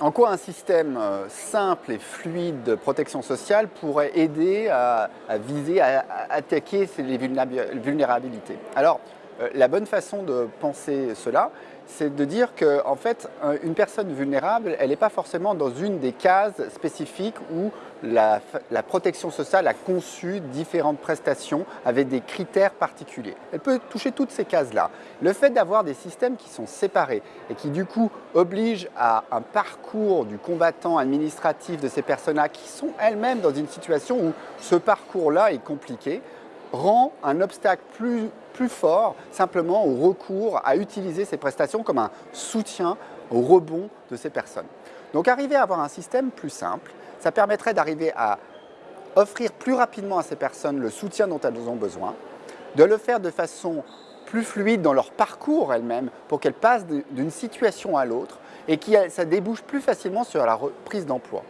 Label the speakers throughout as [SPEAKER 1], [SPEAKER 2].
[SPEAKER 1] En quoi un système euh, simple et fluide de protection sociale pourrait aider à, viser, à, attaquer les vulnérabilités? La bonne façon de penser cela, c'est de dire qu'en en fait, une personne vulnérable, elle n'est pas forcément dans une des cases spécifiques où la, protection sociale a conçu différentes prestations avec des critères particuliers. Elle peut toucher toutes ces cases-là. Le fait d'avoir des systèmes qui sont séparés et qui du coup obligent à un parcours du combattant administratif de ces personnes-là qui sont elles-mêmes dans une situation où ce parcours-là est compliqué, rend un obstacle plus, plus fort simplement au recours à utiliser ces prestations comme un soutien au rebond de ces personnes. Donc arriver à avoir un système plus simple, ça permettrait d'arriver à offrir plus rapidement à ces personnes le soutien dont elles ont besoin, de le faire de façon plus fluide dans leur parcours elles-mêmes pour qu'elles passent d'une situation à l'autre et que ça débouche plus facilement sur la reprise d'emploi.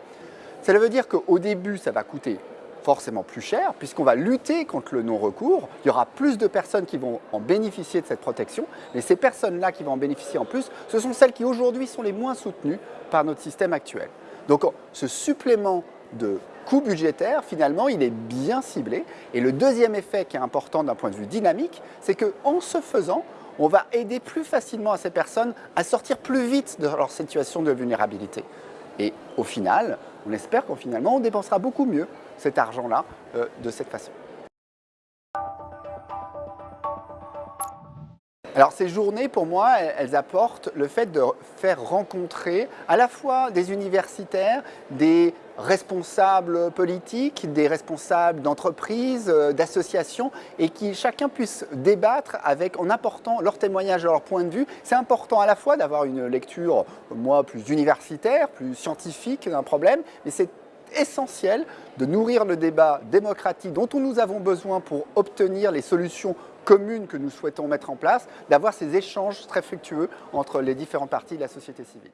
[SPEAKER 1] Cela veut dire qu'au début, ça va coûter forcément plus cher puisqu'on va lutter contre le non-recours. Il y aura plus de personnes qui vont en bénéficier de cette protection, mais ces personnes-là qui vont en bénéficier en plus, ce sont celles qui aujourd'hui sont les moins soutenues par notre système actuel. Donc ce supplément de coût budgétaire, finalement, il est bien ciblé. Et le deuxième effet qui est important d'un point de vue dynamique, c'est qu'en se faisant, on va aider plus facilement à ces personnes à sortir plus vite de leur situation de vulnérabilité. Et au final, on espère qu'en finalement, on dépensera beaucoup mieux cet argent-là euh, de cette façon. Alors ces journées, pour moi, elles apportent le fait de faire rencontrer à la fois des universitaires, des responsables politiques, des responsables d'entreprises, euh, d'associations, et qui chacun puisse débattre avec, en apportant leur témoignage, leur point de vue. C'est important à la fois d'avoir une lecture, moi, plus universitaire, plus scientifique d'un problème, mais c'est essentiel de nourrir le débat démocratique dont nous avons besoin pour obtenir les solutions communes que nous souhaitons mettre en place, d'avoir ces échanges très fructueux entre les différentes parties de la société civile.